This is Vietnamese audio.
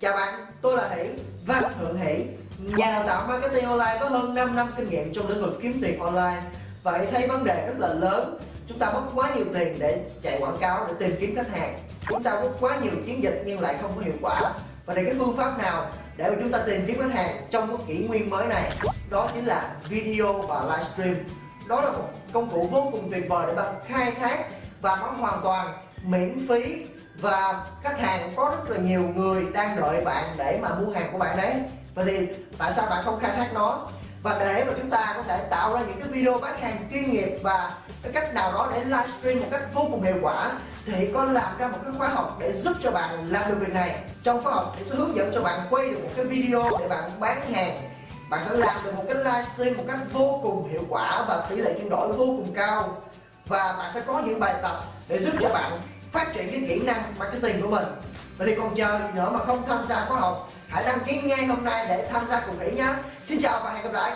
Chào bạn, tôi là Hỷ và Thượng Hỷ. Nhà dạ. đào tạo marketing online có hơn 5 năm kinh nghiệm trong lĩnh vực kiếm tiền online. Vậy thấy vấn đề rất là lớn Chúng ta mất quá nhiều tiền để chạy quảng cáo, để tìm kiếm khách hàng. Chúng ta mất quá nhiều chiến dịch nhưng lại không có hiệu quả. Và đây cái phương pháp nào để mà chúng ta tìm kiếm khách hàng trong cái kỷ nguyên mới này? Đó chính là video và livestream. Đó là một công cụ vô cùng tuyệt vời để bạn khai thác và nó hoàn toàn miễn phí và khách hàng có rất là nhiều người đang đợi bạn để mà mua hàng của bạn đấy. Vậy thì tại sao bạn không khai thác nó? Và để mà chúng ta có thể tạo ra những cái video bán hàng chuyên nghiệp và cái cách nào đó để livestream một cách vô cùng hiệu quả thì có làm ra một cái khóa học để giúp cho bạn làm được việc này. Trong khóa học thì sẽ hướng dẫn cho bạn quay được một cái video để bạn bán hàng. Bạn sẽ làm được một cái livestream một cách vô cùng hiệu quả và tỷ lệ chuyển đổi vô cùng cao và bạn sẽ có những bài tập để giúp cho bạn phát triển cái kỹ năng marketing của mình. Vậy thì còn chờ gì nữa mà không tham gia khóa học, hãy đăng ký ngay hôm nay để tham gia cùng Thủy nhé. Xin chào và hẹn gặp lại.